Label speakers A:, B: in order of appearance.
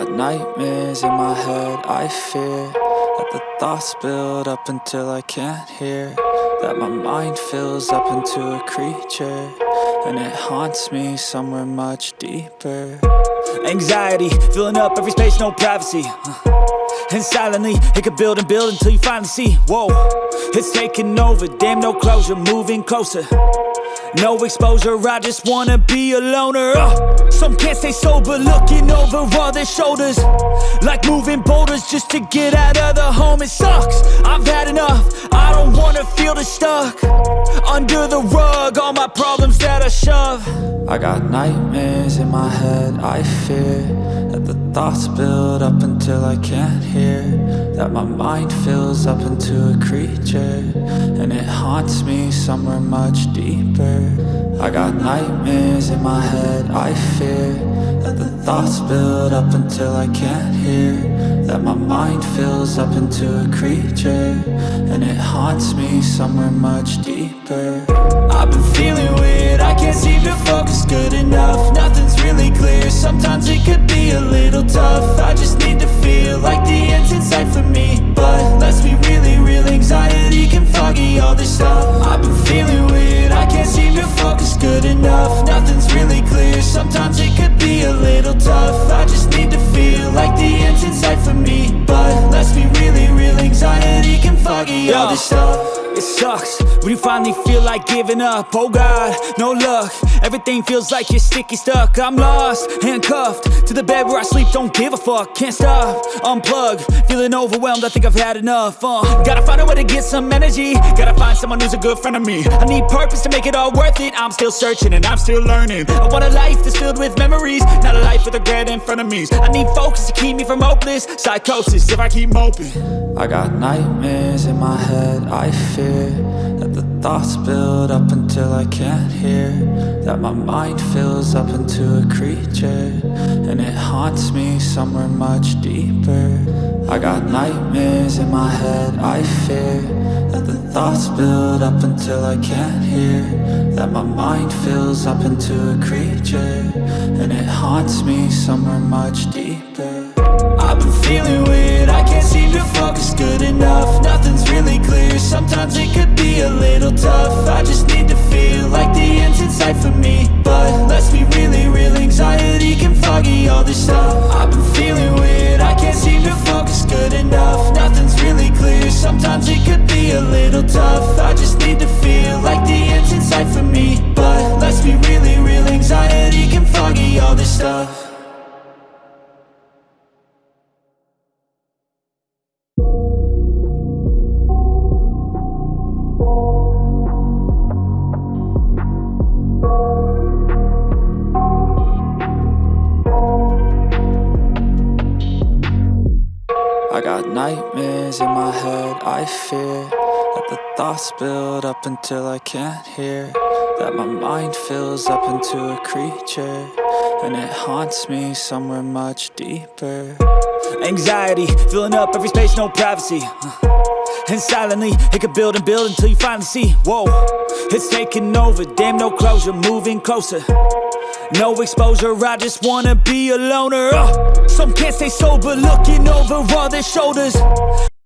A: nightmares in my head, I fear That the thoughts build up until I can't hear That my mind fills up into a creature And it haunts me somewhere much deeper.
B: Anxiety, filling up every space, no privacy. And silently, it could build and build until you finally see. Whoa, it's taking over, damn no closure, moving closer no exposure, I just wanna be a loner. Uh, Some can't stay sober, looking over all their shoulders. Like moving boulders just to get out of the home It sucks, I've had enough, I don't wanna feel the stuck. Under the rug, all my problems that I shove.
A: I got nightmares in my head, I fear That the thoughts build up until I can't hear That my mind fills up into a creature And it haunts me somewhere much deeper. I got nightmares in my head, I fear That the thoughts build up until I can't hear. That my mind fills up into a creature And it haunts me somewhere much deeper.
B: I've been feeling all stuff it sucks. When you finally feel like giving up Oh God, no luck. Everything feels like you're sticky stuck. I'm lost, handcuffed To the bed where I sleep, don't give a fuck Can't stop, unplug Feeling overwhelmed, I think I've had enough uh, Gotta find a way to get some energy. Gotta find someone who's a good friend of me. I need purpose to make it all worth it. I'm still searching and I'm still learning. I want a life that's filled with memories Not a life with regret in front of me. I need focus to keep me from hopeless Psychosis if I keep moping.
A: I got nightmares in my head, I fear that the thoughts build up until I can't hear. That my mind fills up into a creature. And it haunts me somewhere much deeper. I got nightmares in my head, I fear. That the thoughts build up until I can't hear. That my mind fills up into a creature. And it haunts me somewhere much deeper.
B: I've been feeling weird,
A: nightmares in my head, I fear That the thoughts build up until I can't hear. That my mind fills up into a creature And it haunts me somewhere much deeper.
B: Anxiety, filling up every space, no privacy. Uh, and silently, it could build and build until you finally see. Whoa, it's taking over, damn no closure, moving closer no exposure, I just wanna be a loner. Uh, Some can't stay sober, looking over all their shoulders